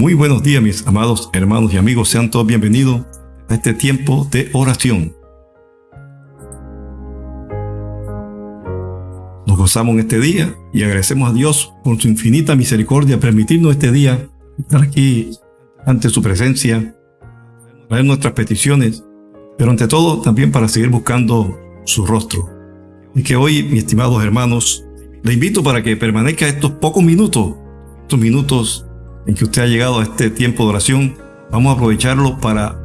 Muy buenos días mis amados hermanos y amigos, sean todos bienvenidos a este tiempo de oración. Nos gozamos en este día y agradecemos a Dios por su infinita misericordia permitirnos este día estar aquí ante su presencia, traer nuestras peticiones, pero ante todo también para seguir buscando su rostro. Y que hoy, mis estimados hermanos, le invito para que permanezca estos pocos minutos, estos minutos en que usted ha llegado a este tiempo de oración, vamos a aprovecharlo para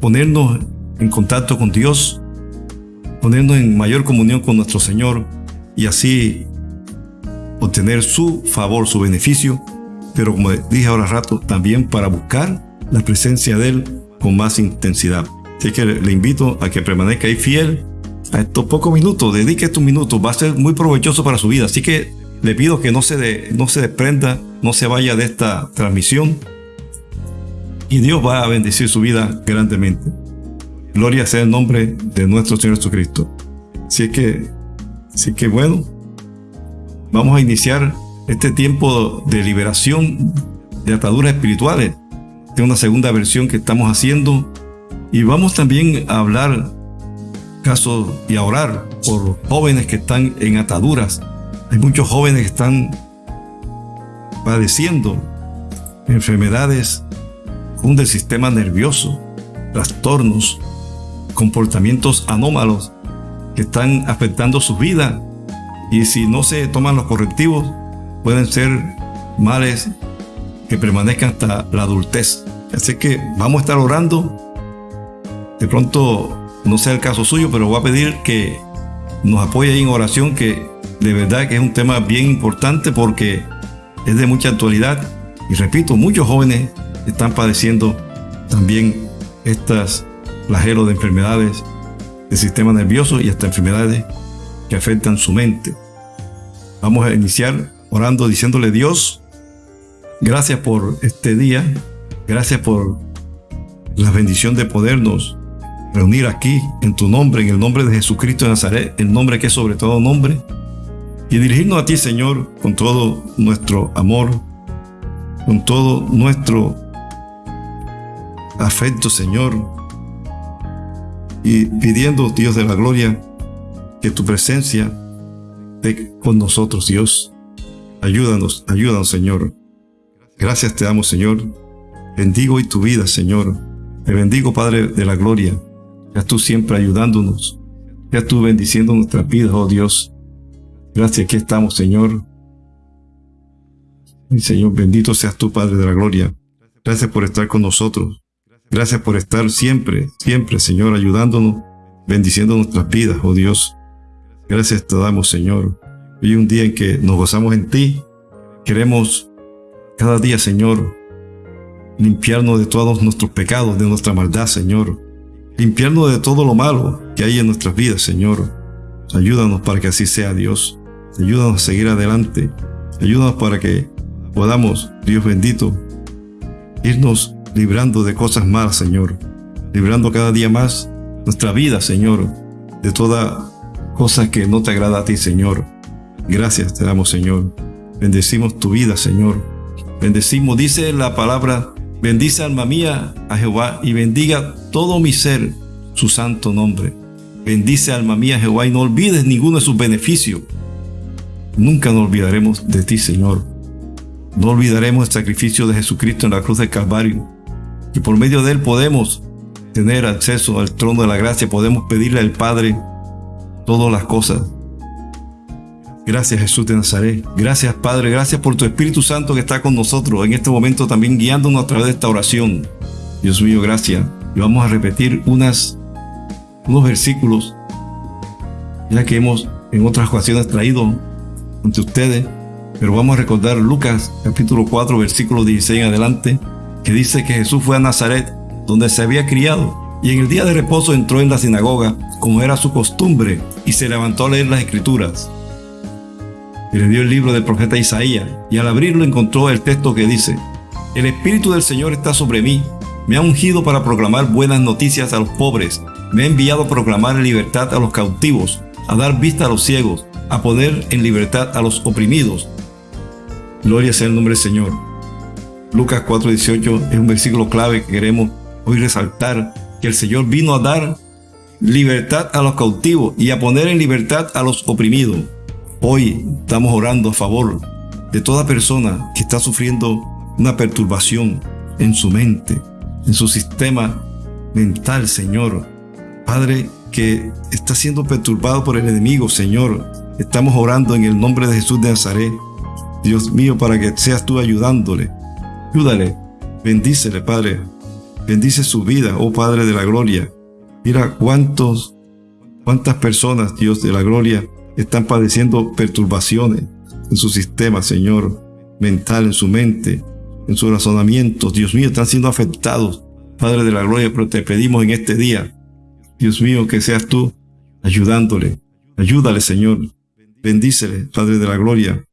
ponernos en contacto con Dios, ponernos en mayor comunión con nuestro Señor y así obtener su favor, su beneficio, pero como dije ahora rato, también para buscar la presencia de Él con más intensidad. Así que le invito a que permanezca ahí fiel a estos pocos minutos, dedique estos minutos, va a ser muy provechoso para su vida. Así que le pido que no se, no se desprenda, no se vaya de esta transmisión y Dios va a bendecir su vida grandemente. Gloria sea el nombre de nuestro Señor Jesucristo. Así que, así que bueno, vamos a iniciar este tiempo de liberación de ataduras espirituales. De una segunda versión que estamos haciendo y vamos también a hablar casos y a orar por jóvenes que están en ataduras hay muchos jóvenes que están padeciendo enfermedades del sistema nervioso, trastornos, comportamientos anómalos que están afectando su vida y si no se toman los correctivos pueden ser males que permanezcan hasta la adultez. Así que vamos a estar orando. De pronto no sea el caso suyo, pero voy a pedir que nos apoye en oración que de verdad que es un tema bien importante porque es de mucha actualidad. Y repito, muchos jóvenes están padeciendo también estas flagelos de enfermedades del sistema nervioso y hasta enfermedades que afectan su mente. Vamos a iniciar orando diciéndole Dios, gracias por este día, gracias por la bendición de podernos reunir aquí en tu nombre, en el nombre de Jesucristo de Nazaret, el nombre que es sobre todo nombre, y dirigirnos a ti, Señor, con todo nuestro amor, con todo nuestro afecto, Señor, y pidiendo, Dios de la gloria, que tu presencia esté con nosotros, Dios. Ayúdanos, ayúdanos, Señor. Gracias te damos, Señor. Bendigo y tu vida, Señor. Te bendigo, Padre de la gloria. Ya tú siempre ayudándonos. Ya tú bendiciendo nuestras vidas, oh Dios. Gracias, aquí estamos, Señor. Señor, bendito seas tú, Padre de la Gloria. Gracias por estar con nosotros. Gracias por estar siempre, siempre, Señor, ayudándonos, bendiciendo nuestras vidas, oh Dios. Gracias te damos, Señor. Hoy un día en que nos gozamos en ti. Queremos cada día, Señor, limpiarnos de todos nuestros pecados, de nuestra maldad, Señor. Limpiarnos de todo lo malo que hay en nuestras vidas, Señor. Ayúdanos para que así sea, Dios. Ayúdanos a seguir adelante. Ayúdanos para que podamos, Dios bendito, irnos librando de cosas malas, Señor. Librando cada día más nuestra vida, Señor, de toda cosa que no te agrada a ti, Señor. Gracias te damos, Señor. Bendecimos tu vida, Señor. Bendecimos, dice la palabra, bendice alma mía a Jehová y bendiga todo mi ser su santo nombre. Bendice alma mía Jehová y no olvides ninguno de sus beneficios. Nunca nos olvidaremos de ti, Señor. No olvidaremos el sacrificio de Jesucristo en la cruz del Calvario. Y por medio de él podemos tener acceso al trono de la gracia, podemos pedirle al Padre todas las cosas. Gracias Jesús de Nazaret. Gracias Padre. Gracias por tu Espíritu Santo que está con nosotros en este momento también guiándonos a través de esta oración. Dios mío, gracias. Y vamos a repetir unas, unos versículos ya que hemos en otras ocasiones traído ante ustedes, pero vamos a recordar Lucas capítulo 4 versículo 16 en adelante, que dice que Jesús fue a Nazaret, donde se había criado, y en el día de reposo entró en la sinagoga, como era su costumbre, y se levantó a leer las escrituras. Y le dio el libro del profeta Isaías, y al abrirlo encontró el texto que dice, El Espíritu del Señor está sobre mí, me ha ungido para proclamar buenas noticias a los pobres, me ha enviado a proclamar libertad a los cautivos, a dar vista a los ciegos, a poner en libertad a los oprimidos. Gloria sea el nombre del Señor. Lucas 4:18 es un versículo clave que queremos hoy resaltar, que el Señor vino a dar libertad a los cautivos y a poner en libertad a los oprimidos. Hoy estamos orando a favor de toda persona que está sufriendo una perturbación en su mente, en su sistema mental, Señor. Padre, que está siendo perturbado por el enemigo, Señor. Estamos orando en el nombre de Jesús de Nazaret. Dios mío, para que seas tú ayudándole. Ayúdale, bendícele, Padre. Bendice su vida, oh Padre de la gloria. Mira cuántos, cuántas personas, Dios de la gloria, están padeciendo perturbaciones en su sistema, Señor, mental, en su mente, en sus razonamientos. Dios mío, están siendo afectados, Padre de la gloria, pero te pedimos en este día, Dios mío, que seas tú ayudándole. Ayúdale, Señor. Bendícele, Padre de la gloria.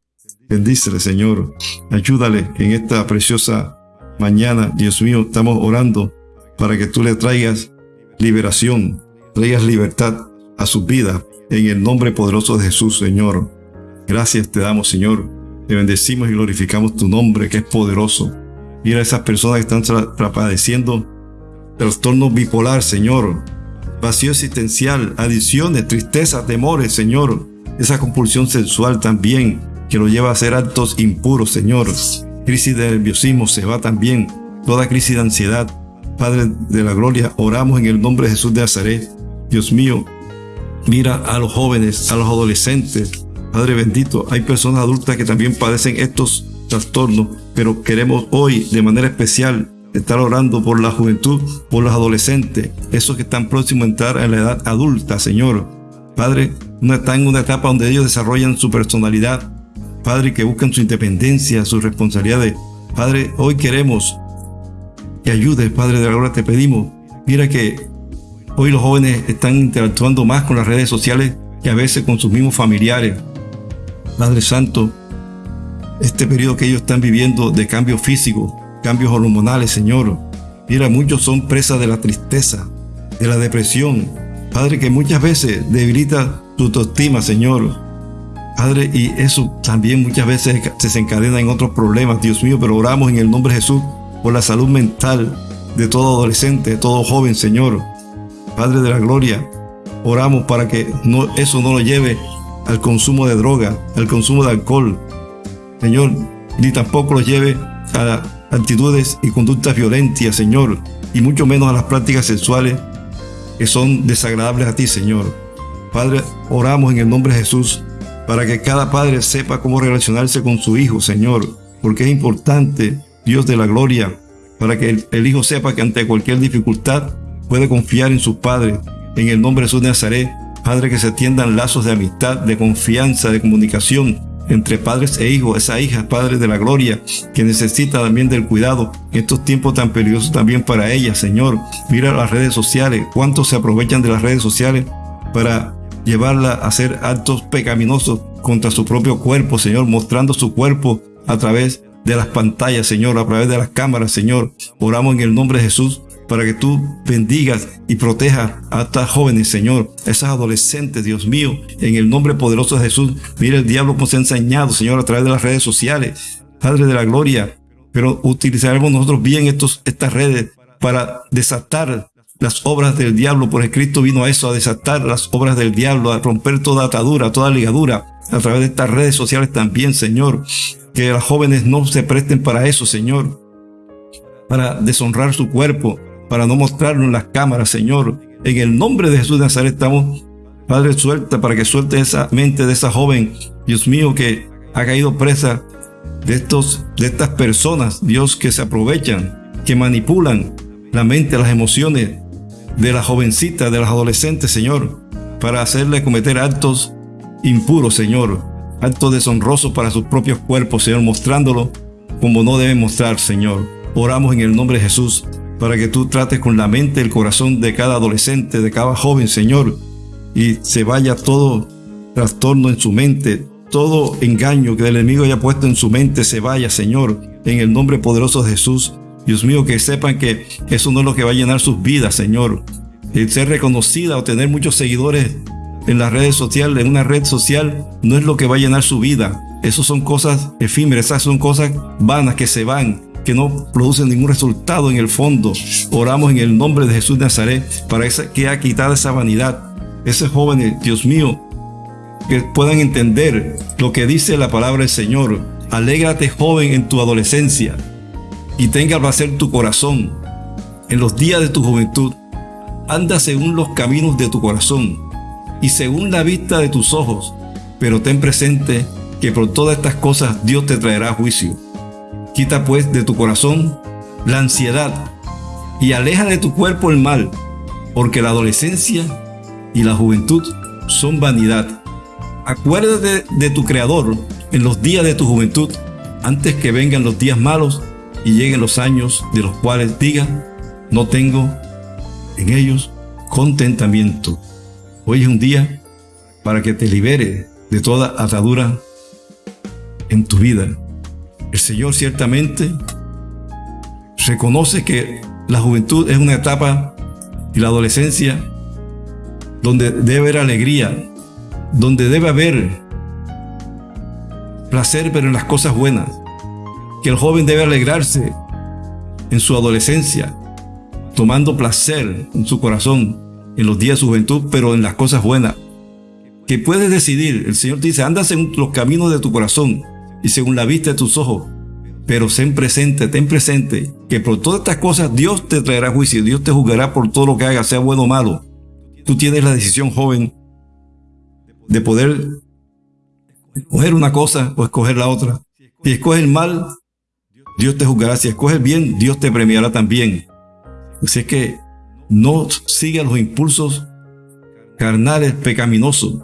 Bendícele, Señor. Ayúdale en esta preciosa mañana. Dios mío, estamos orando para que tú le traigas liberación, traigas libertad a su vida en el nombre poderoso de Jesús, Señor. Gracias te damos, Señor. Te bendecimos y glorificamos tu nombre, que es poderoso. Mira a esas personas que están padeciendo trastorno bipolar, Señor. Vacío existencial, adicciones, tristeza, temores, Señor. Esa compulsión sexual también, que lo lleva a hacer actos impuros, Señor. Crisis de nerviosismo se va también. Toda crisis de ansiedad. Padre de la gloria, oramos en el nombre de Jesús de Nazaret. Dios mío, mira a los jóvenes, a los adolescentes, Padre bendito, hay personas adultas que también padecen estos trastornos, pero queremos hoy de manera especial estar orando por la juventud, por los adolescentes, esos que están próximos a entrar en la edad adulta, Señor. Padre, no están en una etapa donde ellos desarrollan su personalidad. Padre, que buscan su independencia, sus responsabilidades. Padre, hoy queremos que ayudes, Padre de la gloria, te pedimos. Mira que hoy los jóvenes están interactuando más con las redes sociales que a veces con sus mismos familiares. Padre Santo, este periodo que ellos están viviendo de cambios físicos, cambios hormonales, Señor. Mira, muchos son presas de la tristeza, de la depresión. Padre, que muchas veces debilita tu autoestima, Señor. Padre, y eso también muchas veces se desencadena en otros problemas, Dios mío, pero oramos en el nombre de Jesús por la salud mental de todo adolescente, de todo joven, Señor. Padre de la gloria, oramos para que no, eso no lo lleve al consumo de droga, al consumo de alcohol. Señor, ni tampoco los lleve a actitudes y conductas violentas, Señor, y mucho menos a las prácticas sexuales que son desagradables a ti, Señor. Padre, oramos en el nombre de Jesús para que cada padre sepa cómo relacionarse con su hijo, Señor, porque es importante, Dios de la gloria, para que el, hijo sepa que ante cualquier dificultad puede confiar en su padre. En el nombre de Jesús de Nazaret, Padre, que se tiendan lazos de amistad, de confianza, de comunicación entre padres e hijos, esa hija, Padre de la gloria, que necesita también del cuidado en estos tiempos tan peligrosos también para ella, Señor. Mira las redes sociales, cuántos se aprovechan de las redes sociales para llevarla a hacer actos pecaminosos contra su propio cuerpo, Señor, mostrando su cuerpo a través de las pantallas, Señor, a través de las cámaras, Señor. Oramos en el nombre de Jesús para que tú bendigas y protejas a estas jóvenes, Señor, esas adolescentes, Dios mío, en el nombre poderoso de Jesús. Mira el diablo como se ha enseñado, Señor, a través de las redes sociales. Padre de la gloria, pero utilizaremos nosotros bien estos, estas redes para desatar las obras del diablo, porque Cristo vino a eso, a desatar las obras del diablo, a romper toda atadura, toda ligadura, a través de estas redes sociales también, Señor. Que las jóvenes no se presten para eso, Señor, para deshonrar su cuerpo, para no mostrarlo en las cámaras, Señor. En el nombre de Jesús de Nazaret estamos, Padre, suelta para que suelte esa mente de esa joven, Dios mío, que ha caído presa de, estos, de estas personas, Dios, que se aprovechan, que manipulan la mente, las emociones de la jovencita, de las adolescentes, Señor, para hacerle cometer actos impuros, Señor, actos deshonrosos para sus propios cuerpos, Señor, mostrándolo como no deben mostrar, Señor. Oramos en el nombre de Jesús para que tú trates con la mente el corazón de cada adolescente, de cada joven, Señor, y se vaya todo trastorno en su mente, todo engaño que el enemigo haya puesto en su mente se vaya, Señor, en el nombre poderoso de Jesús. Dios mío, que sepan que eso no es lo que va a llenar sus vidas, Señor. El ser reconocida o tener muchos seguidores en las redes sociales, en una red social, no es lo que va a llenar su vida. Esas son cosas efímeras, esas son cosas vanas que se van que no producen ningún resultado en el fondo. Oramos en el nombre de Jesús de Nazaret para que ha quitado esa vanidad. Ese jóvenes, Dios mío, que puedan entender lo que dice la palabra del Señor. Alégrate joven en tu adolescencia y tenga placer tu corazón en los días de tu juventud. Anda según los caminos de tu corazón y según la vista de tus ojos, pero ten presente que por todas estas cosas Dios te traerá juicio. Quita pues de tu corazón la ansiedad y aleja de tu cuerpo el mal, porque la adolescencia y la juventud son vanidad. Acuérdate de tu Creador en los días de tu juventud, antes que vengan los días malos y lleguen los años de los cuales diga, no tengo en ellos contentamiento. Hoy es un día para que te libere de toda atadura en tu vida. El Señor ciertamente reconoce que la juventud es una etapa y la adolescencia donde debe haber alegría, donde debe haber placer, pero en las cosas buenas. Que el joven debe alegrarse en su adolescencia, tomando placer en su corazón en los días de su juventud, pero en las cosas buenas. Que puedes decidir, el Señor dice, andas en los caminos de tu corazón y según la vista de tus ojos, pero ten presente, ten presente que por todas estas cosas Dios te traerá juicio, Dios te juzgará por todo lo que hagas, sea bueno o malo. Tú tienes la decisión, joven, de poder escoger una cosa o escoger la otra. Si escoges el mal, Dios te juzgará. Si escoges bien, Dios te premiará también. Así es que no sigas los impulsos carnales pecaminosos.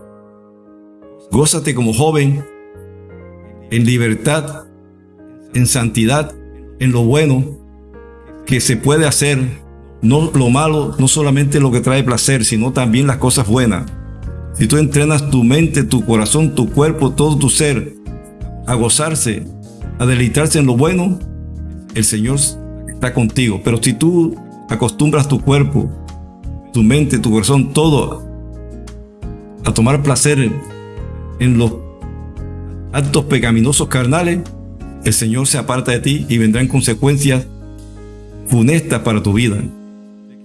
Gózate como joven en libertad, en santidad, en lo bueno que se puede hacer. No lo malo, no solamente lo que trae placer, sino también las cosas buenas. Si tú entrenas tu mente, tu corazón, tu cuerpo, todo tu ser a gozarse, a deleitarse en lo bueno, el Señor está contigo. Pero si tú acostumbras tu cuerpo, tu mente, tu corazón, todo a tomar placer en, los actos pecaminosos carnales, el Señor se aparta de ti y vendrán consecuencias funestas para tu vida.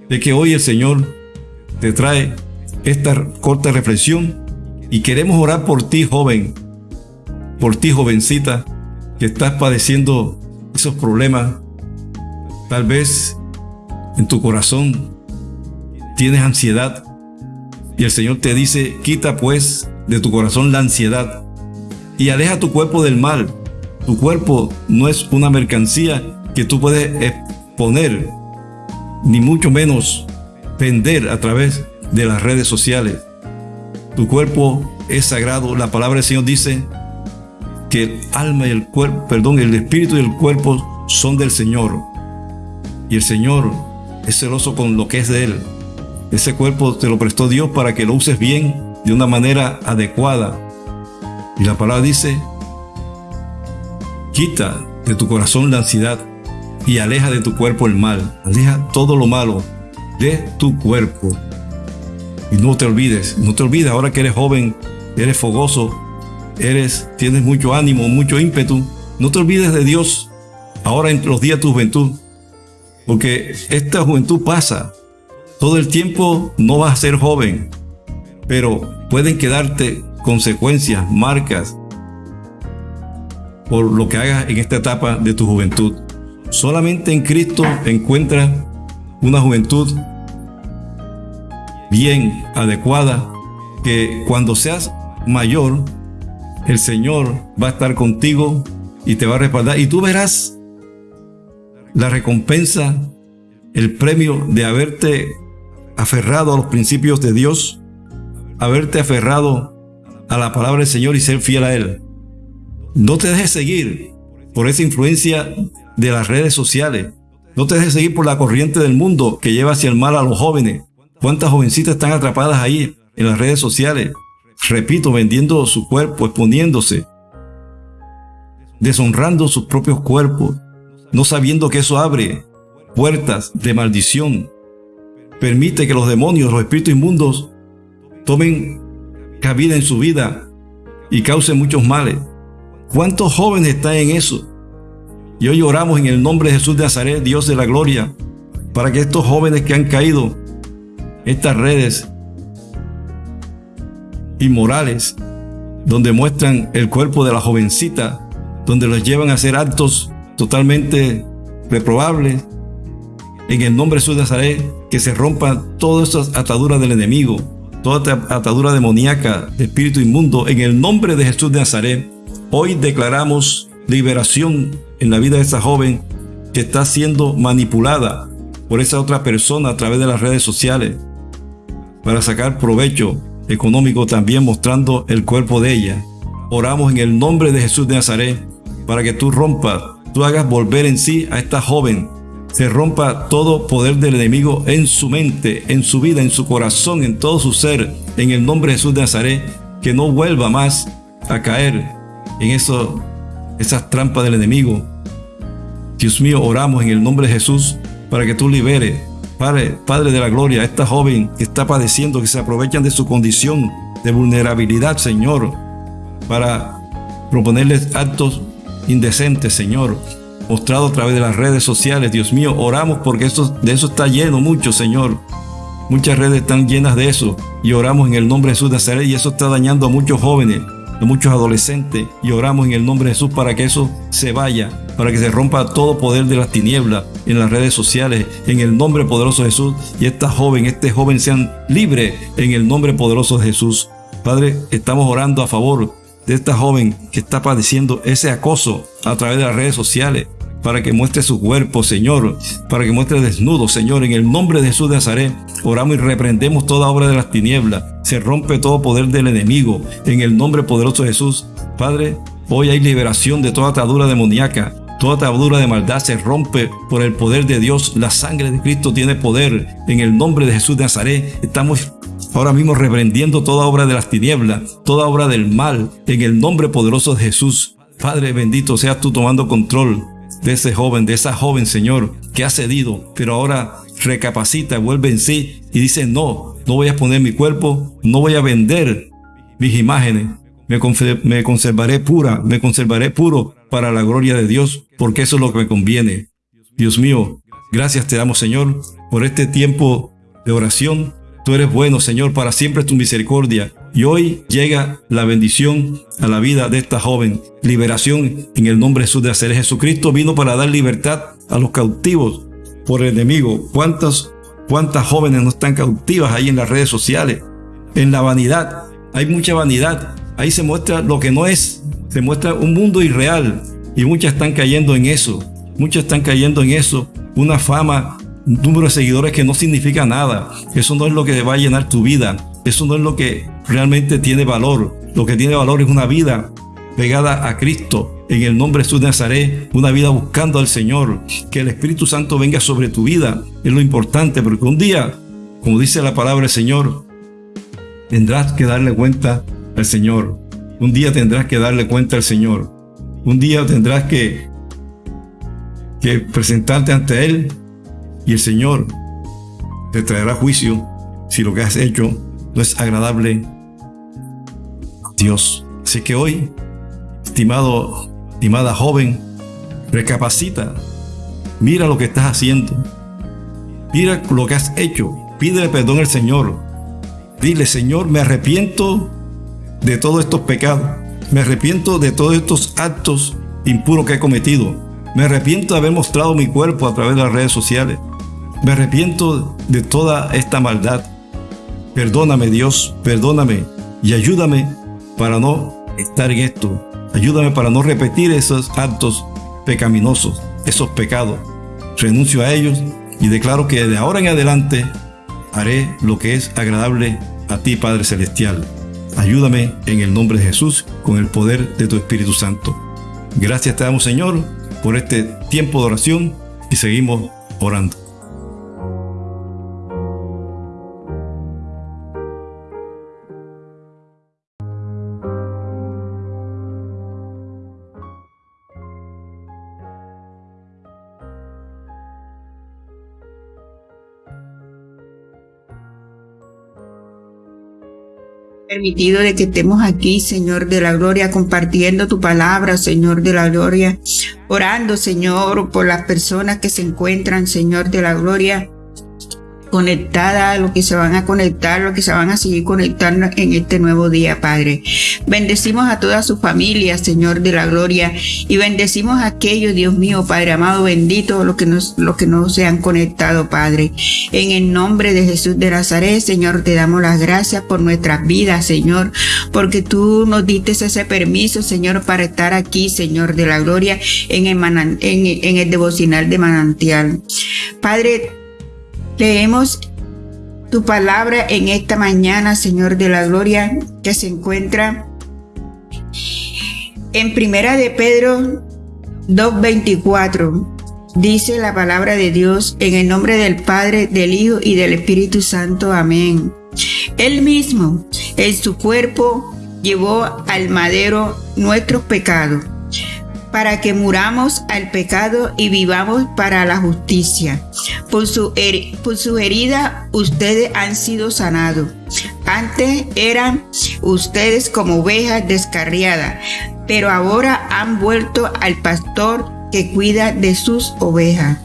De que hoy el Señor te trae esta corta reflexión y queremos orar por ti, joven, por ti, jovencita, estás padeciendo esos problemas. Tal vez en tu corazón tienes ansiedad y el Señor te dice, quita pues de tu corazón la ansiedad y aleja tu cuerpo del mal. Tu cuerpo no es una mercancía que tú puedes exponer, ni mucho menos vender a través de las redes sociales. Tu cuerpo es sagrado. La palabra del Señor dice que el alma y el cuerpo, perdón, el espíritu y el cuerpo son del Señor. Y el Señor es celoso con lo que es de Él. Ese cuerpo te lo prestó Dios para que lo uses bien, de una manera adecuada. Y la palabra dice, quita de tu corazón la ansiedad y aleja de tu cuerpo el mal. Aleja todo lo malo de tu cuerpo. Y no te olvides, no te olvides ahora que eres joven, eres fogoso, eres, tienes mucho ánimo, mucho ímpetu. No te olvides de Dios ahora en los días de tu juventud. Porque esta juventud pasa. Todo el tiempo no vas a ser joven. Pero pueden quedarte consecuencias, marcas por lo que hagas en esta etapa de tu juventud. Solamente en Cristo encuentras una juventud bien adecuada, que cuando seas mayor, el Señor va a estar contigo y te va a respaldar. Y tú verás la recompensa, el premio de haberte aferrado a los principios de Dios, haberte aferrado a la palabra del Señor y ser fiel a Él. No te dejes seguir por esa influencia de las redes sociales. No te dejes seguir por la corriente del mundo que lleva hacia el mal a los jóvenes. ¿Cuántas jovencitas están atrapadas ahí en las redes sociales? Repito, vendiendo su cuerpo, exponiéndose, deshonrando sus propios cuerpos, no sabiendo que eso abre puertas de maldición. Permite que los demonios, los espíritus inmundos, tomen cabida en su vida y causen muchos males. ¿Cuántos jóvenes están en eso? Y hoy oramos en el nombre de Jesús de Nazaret, Dios de la gloria, para que estos jóvenes que han caído, estas redes inmorales, donde muestran el cuerpo de la jovencita, donde los llevan a hacer actos totalmente reprobables, en el nombre de Jesús de Nazaret, que se rompan todas esas ataduras del enemigo, toda atadura demoníaca de espíritu inmundo, en el nombre de Jesús de Nazaret. Hoy declaramos liberación en la vida de esa joven que está siendo manipulada por esa otra persona a través de las redes sociales para sacar provecho económico también mostrando el cuerpo de ella. Oramos en el nombre de Jesús de Nazaret para que tú rompas, tú hagas volver en sí a esta joven se rompa todo poder del enemigo en su mente, en su vida, en su corazón, en todo su ser, en el nombre de Jesús de Nazaret, que no vuelva más a caer en eso, esas trampas del enemigo. Dios mío, oramos en el nombre de Jesús para que tú liberes, Padre, Padre de la Gloria, esta joven que está padeciendo, que se aprovechan de su condición de vulnerabilidad, Señor, para proponerles actos indecentes, Señor, mostrado a través de las redes sociales. Dios mío, oramos porque de eso está lleno mucho, Señor. Muchas redes están llenas de eso y oramos en el nombre de Jesús de Nazaret y eso está dañando a muchos jóvenes, a muchos adolescentes y oramos en el nombre de Jesús para que eso se vaya, para que se rompa todo poder de las tinieblas en las redes sociales, en el nombre poderoso de Jesús y esta joven, este joven sean libres en el nombre poderoso de Jesús. Padre, estamos orando a favor de esta joven que está padeciendo ese acoso a través de las redes sociales para que muestre su cuerpo, Señor, para que muestre desnudo, Señor, en el nombre de Jesús de Nazaret. Oramos y reprendemos toda obra de las tinieblas. Se rompe todo poder del enemigo en el nombre poderoso de Jesús. Padre, hoy hay liberación de toda atadura demoníaca. Toda atadura de maldad se rompe por el poder de Dios. La sangre de Cristo tiene poder. En el nombre de Jesús de Nazaret estamos ahora mismo reprendiendo toda obra de las tinieblas, toda obra del mal, en el nombre poderoso de Jesús. Padre bendito, seas tú tomando control de ese joven, de esa joven, Señor, que ha cedido, pero ahora recapacita, vuelve en sí y dice, no, no voy a poner mi cuerpo, no voy a vender mis imágenes, me, me conservaré pura, me conservaré puro para la gloria de Dios, porque eso es lo que me conviene. Dios mío, gracias te damos, Señor, por este tiempo de oración, Tú eres bueno, Señor, para siempre tu misericordia. Y hoy llega la bendición a la vida de esta joven. Liberación en el nombre de Jesús de hacer. Jesucristo vino para dar libertad a los cautivos por el enemigo. ¿Cuántas, cuántas jóvenes no están cautivas ahí en las redes sociales? En la vanidad. Hay mucha vanidad. Ahí se muestra lo que no es. Se muestra un mundo irreal. Y muchas están cayendo en eso. Muchas están cayendo en eso. Una fama un número de seguidores que no significa nada. Eso no es lo que va a llenar tu vida. Eso no es lo que realmente tiene valor. Lo que tiene valor es una vida pegada a Cristo en el nombre de Jesús de Nazaret, una vida buscando al Señor, que el Espíritu Santo venga sobre tu vida, es lo importante, porque un día, como dice la palabra del Señor, tendrás que darle cuenta al Señor. Un día tendrás que darle cuenta al Señor. Un día tendrás que, que presentarte ante Él y el Señor te traerá juicio si lo que has hecho no es agradable Dios. Así que hoy, estimado, estimada joven, recapacita, mira lo que estás haciendo, mira lo que has hecho, pídele perdón al Señor. Dile, Señor, me arrepiento de todos estos pecados, me arrepiento de todos estos actos impuros que he cometido, me arrepiento de haber mostrado mi cuerpo a través de las redes sociales. Me arrepiento de toda esta maldad. Perdóname Dios, perdóname y ayúdame para no estar en esto. Ayúdame para no repetir esos actos pecaminosos, esos pecados. Renuncio a ellos y declaro que de ahora en adelante haré lo que es agradable a ti, Padre Celestial. Ayúdame en el nombre de Jesús con el poder de tu Espíritu Santo. Gracias te damos, Señor, por este tiempo de oración y seguimos orando. Permitido de que estemos aquí, Señor de la Gloria, compartiendo tu palabra, Señor de la Gloria, orando, Señor, por las personas que se encuentran, Señor de la Gloria, conectada, lo que se van a conectar, lo que se van a seguir conectando en este nuevo día, Padre. Bendecimos a toda su familia, Señor de la gloria, y bendecimos a aquellos, Dios mío, Padre amado, bendito, los que, nos, los que no se han conectado, Padre. En el nombre de Jesús de Nazaret, Señor, te damos las gracias por nuestras vidas, Señor, porque tú nos diste ese permiso, Señor, para estar aquí, Señor de la gloria, en el, en, en el devocional de manantial. Padre, Leemos tu palabra en esta mañana, Señor de la Gloria, que se encuentra en Primera de Pedro 2.24. Dice la palabra de Dios en el nombre del Padre, del Hijo y del Espíritu Santo. Amén. Él mismo, en su cuerpo, llevó al madero nuestros pecados para que muramos al pecado y vivamos para la justicia. Por su, por su herida ustedes han sido sanados. Antes eran ustedes como ovejas descarriadas, pero ahora han vuelto al pastor que cuida de sus ovejas.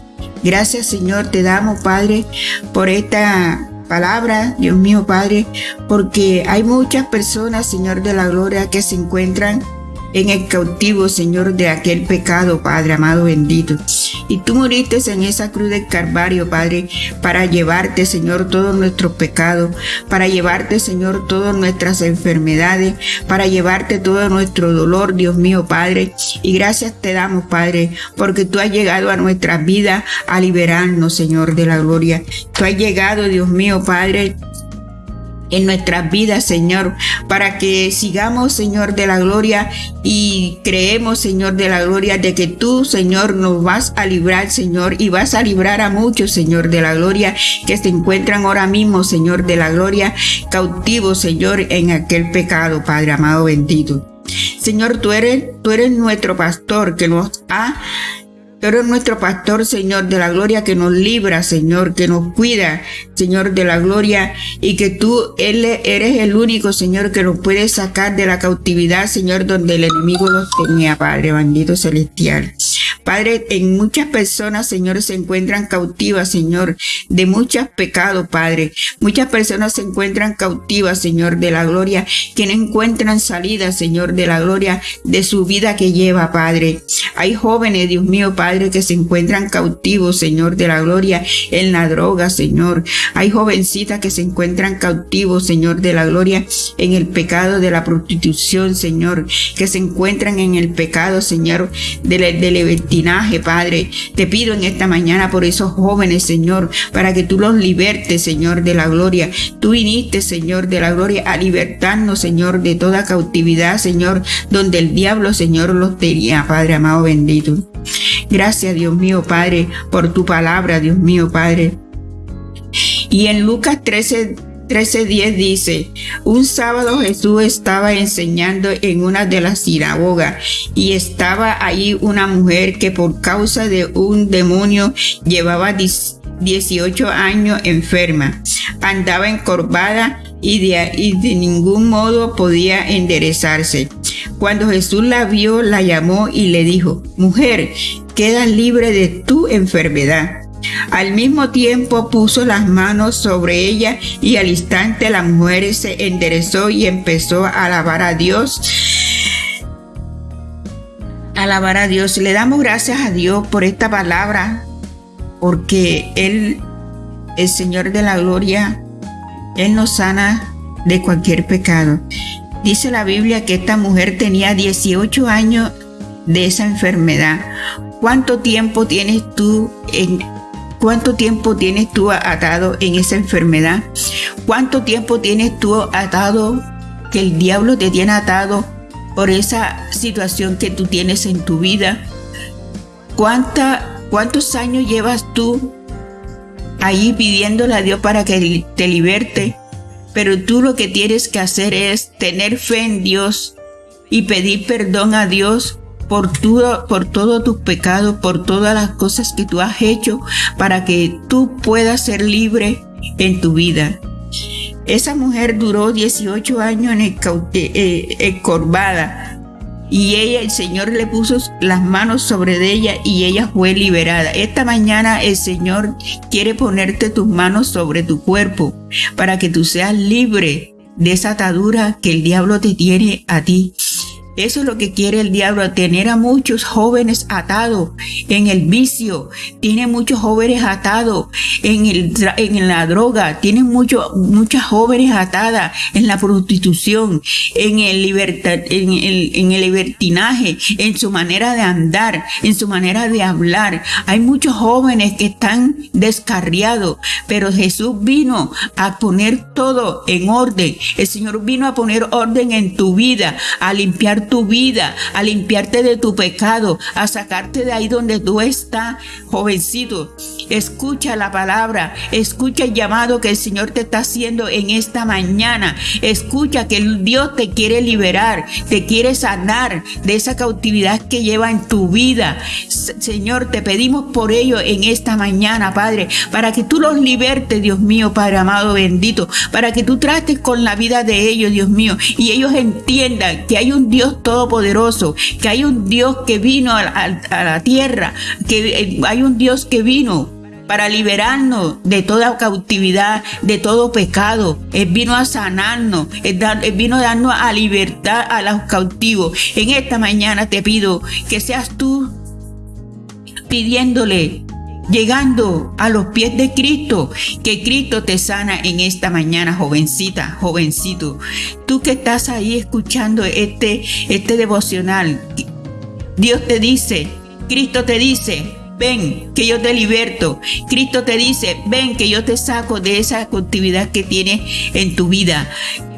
Gracias Señor, te damos Padre por esta palabra, Dios mío Padre, porque hay muchas personas, Señor de la Gloria, que se encuentran en el cautivo, Señor, de aquel pecado, Padre amado bendito. Y tú moriste en esa cruz del Calvario, Padre, para llevarte, Señor, todos nuestros pecados, para llevarte, Señor, todas nuestras enfermedades, para llevarte todo nuestro dolor, Dios mío, Padre. Y gracias te damos, Padre, porque tú has llegado a nuestra vida a liberarnos, Señor, de la gloria. Tú has llegado, Dios mío, Padre, en nuestras vidas, Señor, para que sigamos, Señor, de la gloria y creemos, Señor, de la gloria de que tú, Señor, nos vas a librar, Señor, y vas a librar a muchos, Señor, de la gloria que se encuentran ahora mismo, Señor, de la gloria, cautivos, Señor, en aquel pecado, Padre amado bendito. Señor, tú eres, tú eres nuestro pastor que nos ha Tú eres nuestro pastor, Señor de la gloria, que nos libra, Señor, que nos cuida, Señor de la gloria, y que tú eres el único, Señor, que nos puede sacar de la cautividad, Señor, donde el enemigo los tenía, Padre bendito celestial. Padre, en muchas personas, Señor, se encuentran cautivas, Señor, de muchos pecados, Padre. Muchas personas se encuentran cautivas, Señor, de la gloria, que no encuentran salida, Señor, de la gloria de su vida que lleva, Padre. Hay jóvenes, Dios mío, Padre, que se encuentran cautivos, Señor, de la gloria en la droga, Señor. Hay jovencitas que se encuentran cautivos, Señor, de la gloria en el pecado de la prostitución, Señor, que se encuentran en el pecado, Señor, del, Padre. Te pido en esta mañana por esos jóvenes, Señor, para que tú los libertes, Señor, de la gloria. Tú viniste, Señor, de la gloria, a libertarnos, Señor, de toda cautividad, Señor, donde el diablo, Señor, los tenía, Padre amado bendito. Gracias, Dios mío, Padre, por tu palabra, Dios mío, Padre. Y en Lucas 13, 13:10 dice, un sábado Jesús estaba enseñando en una de las sinagogas y estaba ahí una mujer que por causa de un demonio llevaba 18 años enferma, andaba encorvada y de, y de ningún modo podía enderezarse. Cuando Jesús la vio, la llamó y le dijo, mujer, queda libre de tu enfermedad. Al mismo tiempo puso las manos sobre ella y al instante la mujer se enderezó y empezó a alabar a Dios. Alabar a Dios. Le damos gracias a Dios por esta palabra, porque Él, el Señor de la Gloria, Él nos sana de cualquier pecado. Dice la Biblia que esta mujer tenía 18 años de esa enfermedad. ¿Cuánto tiempo tienes tú en ¿Cuánto tiempo tienes tú atado en esa enfermedad? ¿Cuánto tiempo tienes tú atado que el diablo te tiene atado por esa situación que tú tienes en tu vida? ¿Cuántos años llevas tú ahí pidiéndole a Dios para que te liberte? Pero tú lo que tienes que hacer es tener fe en Dios y pedir perdón a Dios por, todo, por todos tus pecados, por todas las cosas que tú has hecho para que tú puedas ser libre en tu vida. Esa mujer duró 18 años en eh, encorvada y ella, el Señor le puso las manos sobre ella y ella fue liberada. Esta mañana el Señor quiere ponerte tus manos sobre tu cuerpo para que tú seas libre de esa atadura que el diablo te tiene a ti. Eso es lo que quiere el diablo, tener a muchos jóvenes atados en el vicio, tiene muchos jóvenes atados en, el, en la droga, tiene muchos muchas jóvenes atadas en la prostitución, en el, libertad, en, el, en el libertinaje, en su manera de andar, en su manera de hablar. Hay muchos jóvenes que están descarriados, pero Jesús vino a poner todo en orden. El Señor vino a poner orden en tu vida, a limpiar tu vida, a limpiarte de tu pecado, a sacarte de ahí donde tú estás, jovencito. Escucha la palabra, escucha el llamado que el Señor te está haciendo en esta mañana. Escucha que Dios te quiere liberar, te quiere sanar de esa cautividad que lleva en tu vida. Señor, te pedimos por ello en esta mañana, Padre, para que tú los libertes, Dios mío, Padre amado bendito, para que tú trates con la vida de ellos, Dios mío, y ellos entiendan que hay un Dios todopoderoso, que hay un Dios que vino a, la tierra, que eh, hay un Dios que vino para liberarnos de toda cautividad, de todo pecado. Él vino a sanarnos, Él, vino a darnos a libertad a los cautivos. En esta mañana te pido que seas tú pidiéndole llegando a los pies de Cristo, que Cristo te sana en esta mañana, jovencita, jovencito. Tú que estás ahí escuchando este, este devocional, Dios te dice, Cristo te dice, ven que yo te liberto. Cristo te dice, ven que yo te saco de esa cautividad que tienes en tu vida.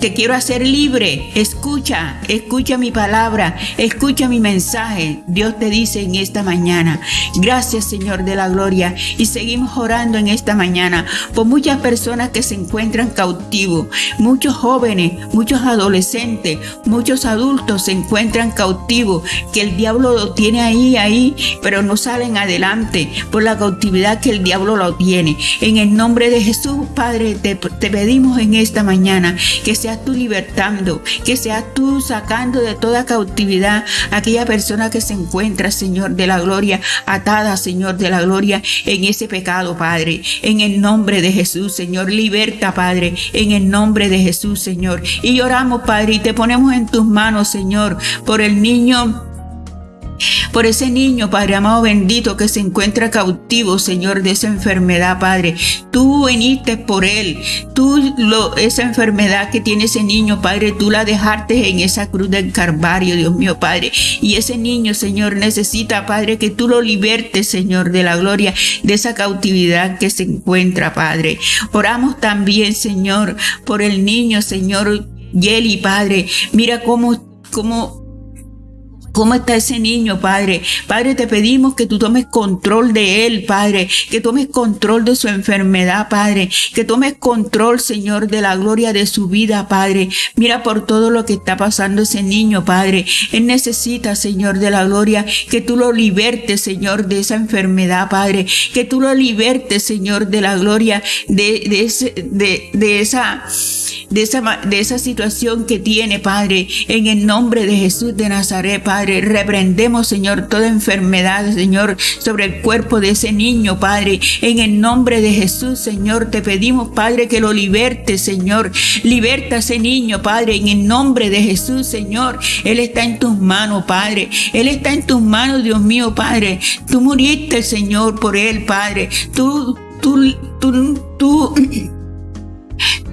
Te quiero hacer libre. Escucha, escucha mi palabra, escucha mi mensaje. Dios te dice en esta mañana. Gracias Señor de la gloria. Y seguimos orando en esta mañana por muchas personas que se encuentran cautivos. Muchos jóvenes, muchos adolescentes, muchos adultos se encuentran cautivos. Que el diablo lo tiene ahí, ahí, pero no salen adelante por la cautividad que el diablo lo tiene. En el nombre de Jesús, Padre, te, te pedimos en esta mañana que sea tú libertando, que seas tú sacando de toda cautividad a aquella persona que se encuentra, Señor de la gloria, atada, Señor de la gloria, en ese pecado, Padre. En el nombre de Jesús, Señor, liberta, Padre, en el nombre de Jesús, Señor. Y lloramos, Padre, y te ponemos en tus manos, Señor, por el niño por ese niño, Padre amado bendito, que se encuentra cautivo, Señor, de esa enfermedad, Padre. Tú viniste por él. Tú, lo, esa enfermedad que tiene ese niño, Padre, tú la dejaste en esa cruz del Carvario, Dios mío, Padre. Y ese niño, Señor, necesita, Padre, que tú lo libertes, Señor, de la gloria, de esa cautividad que se encuentra, Padre. Oramos también, Señor, por el niño, Señor, Yeli, Padre. Mira cómo, cómo ¿Cómo está ese niño, Padre? Padre, te pedimos que tú tomes control de él, Padre, que tomes control de su enfermedad, Padre, que tomes control, Señor, de la gloria de su vida, Padre. Mira por todo lo que está pasando ese niño, Padre. Él necesita, Señor, de la gloria, que tú lo libertes, Señor, de esa enfermedad, Padre, que tú lo libertes, Señor, de la gloria de, de, ese, de, de esa de esa, de esa situación que tiene, Padre, en el nombre de Jesús de Nazaret, Padre. Reprendemos, Señor, toda enfermedad, Señor, sobre el cuerpo de ese niño, Padre. En el nombre de Jesús, Señor, te pedimos, Padre, que lo liberte, Señor. Liberta a ese niño, Padre, en el nombre de Jesús, Señor. Él está en tus manos, Padre. Él está en tus manos, Dios mío, Padre. Tú muriste, Señor, por él, Padre. Tú, tú, tú, tú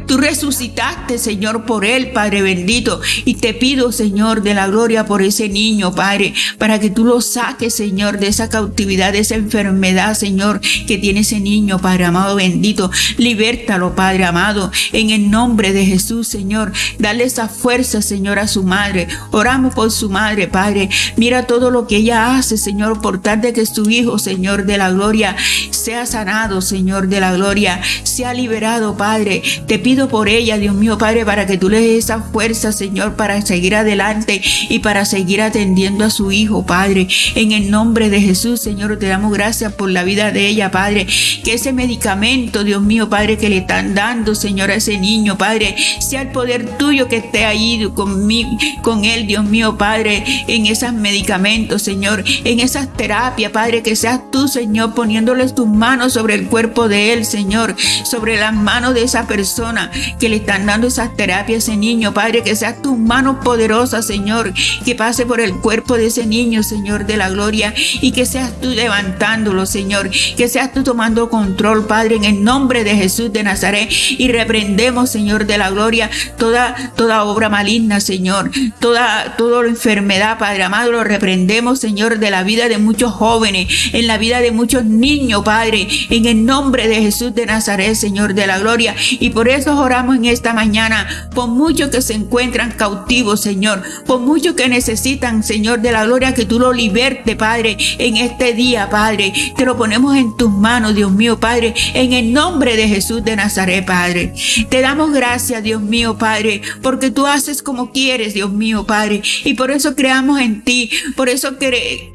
Tú resucitaste, Señor, por él, Padre bendito. Y te pido, Señor, de la gloria por ese niño, Padre, para que tú lo saques, Señor, de esa cautividad, de esa enfermedad, Señor, que tiene ese niño, Padre amado bendito. Libértalo, Padre amado, en el nombre de Jesús, Señor. Dale esa fuerza, Señor, a su madre. Oramos por su madre, Padre. Mira todo lo que ella hace, Señor, por tal de que su hijo, Señor, de la gloria, sea sanado, Señor, de la gloria, sea liberado, Padre. Te pido por ella Dios mío, Padre, para que tú le des esa fuerza, Señor, para seguir adelante y para seguir atendiendo a su hijo, Padre. En el nombre de Jesús, Señor, te damos gracias por la vida de ella, Padre. Que ese medicamento, Dios mío, Padre, que le están dando, Señor, a ese niño, Padre, sea el poder tuyo que esté ahí conmigo, con él, Dios mío, Padre, en esos medicamentos, Señor, en esas terapias, Padre, que seas tú, Señor, poniéndoles tus manos sobre el cuerpo de él, Señor, sobre las manos de esa persona que le están dando esas terapias a ese niño, Padre, que seas tus manos poderosas, Señor, que pase por el cuerpo de ese niño, Señor, de la gloria, y que seas tú levantándolo, Señor, que seas tú tomando control, Padre, en el nombre de Jesús de Nazaret, y reprendemos, Señor, de la gloria, toda, toda obra maligna, Señor, toda, toda enfermedad, Padre amado, lo reprendemos, Señor, de la vida de muchos jóvenes, en la vida de muchos niños, Padre, en el nombre de Jesús de Nazaret, Señor de la gloria. Y por eso oramos en esta mañana, por muchos que se encuentran cautivos, Señor, por muchos que necesitan, Señor de la gloria, que tú lo liberte, Padre, en este día, Padre. Te lo ponemos en tus manos, Dios mío, Padre, en el nombre de Jesús de Nazaret, Padre. Te damos gracias, Dios mío, Padre, porque tú haces como quieres, Dios mío, Padre. Y por eso creamos en ti, por eso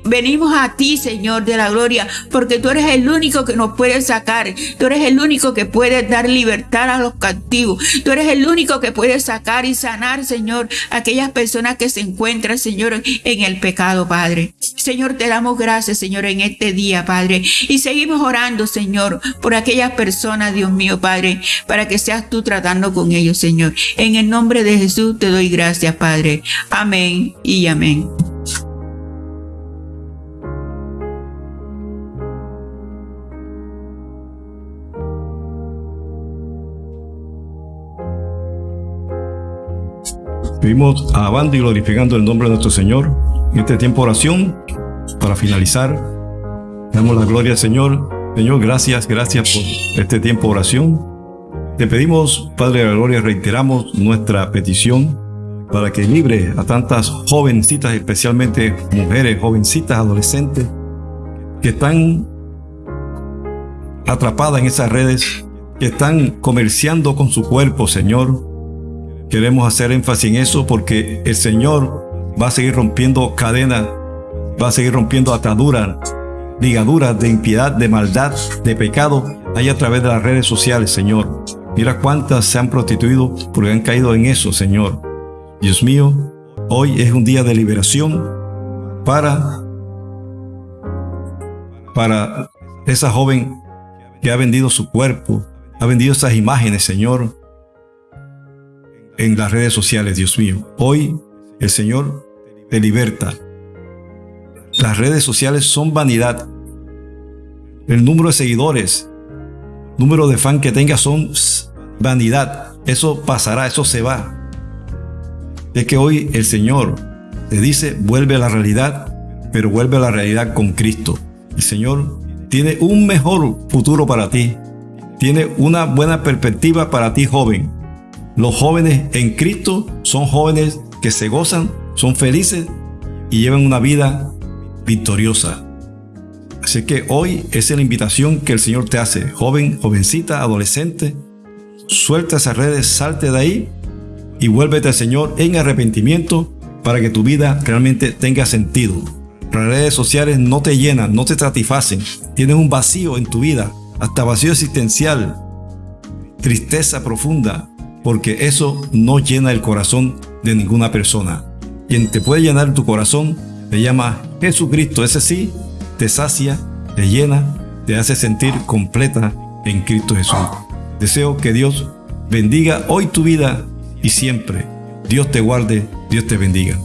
venimos a ti, Señor de la gloria, porque tú eres el único que nos puede sacar, tú eres el único que puede dar libertad a los cautivos, tú eres el único que puede sacar y sanar, Señor, a aquellas personas que se encuentran, Señor, en el pecado, Padre. Señor, te damos gracias, Señor, en este día, Padre. Y seguimos orando, Señor, por aquellas personas, Dios mío, Padre, para que seas tú tratando con ellos, Señor. En el nombre de Jesús te doy gracias, Padre. Amén y amén. Seguimos alabando y glorificando el nombre de nuestro Señor en este tiempo de oración. Para finalizar, damos la gloria al Señor. Señor, gracias, gracias por este tiempo de oración. Te pedimos, Padre de la Gloria, reiteramos nuestra petición para que libre a tantas jovencitas, especialmente mujeres, jovencitas, adolescentes, que están atrapadas en esas redes, que están comerciando con su cuerpo, Señor. Queremos hacer énfasis en eso porque el Señor va a seguir rompiendo cadenas, va a seguir rompiendo ataduras, ligaduras de impiedad, de maldad, de pecado, ahí a través de las redes sociales, Señor. Mira cuántas se han prostituido porque han caído en eso, Señor. Dios mío, hoy es un día de liberación para, para esa joven que ha vendido su cuerpo, ha vendido esas imágenes, Señor, en las redes sociales, Dios mío. Hoy el Señor te liberta. Las redes sociales son vanidad. El número de seguidores, número de fan que tengas son vanidad. Eso pasará, eso se va. Es que hoy el Señor te dice, vuelve a la realidad, pero vuelve a la realidad con Cristo. El Señor tiene un mejor futuro para ti. Tiene una buena perspectiva para ti, joven. Los jóvenes en Cristo son jóvenes que se gozan, son felices y llevan una vida victoriosa. Así que hoy es la invitación que el Señor te hace, joven, jovencita, adolescente. Suelta esas redes, salte de ahí y vuélvete al Señor en arrepentimiento para que tu vida realmente tenga sentido. Las redes sociales no te llenan, no te satisfacen. Tienes un vacío en tu vida, hasta vacío existencial, tristeza profunda, porque eso no llena el corazón de ninguna persona. Quien te puede llenar tu corazón te llama Jesucristo. Ese sí te sacia, te llena, te hace sentir completa en Cristo Jesús. Deseo que Dios bendiga hoy tu vida y siempre. Dios te guarde, Dios te bendiga.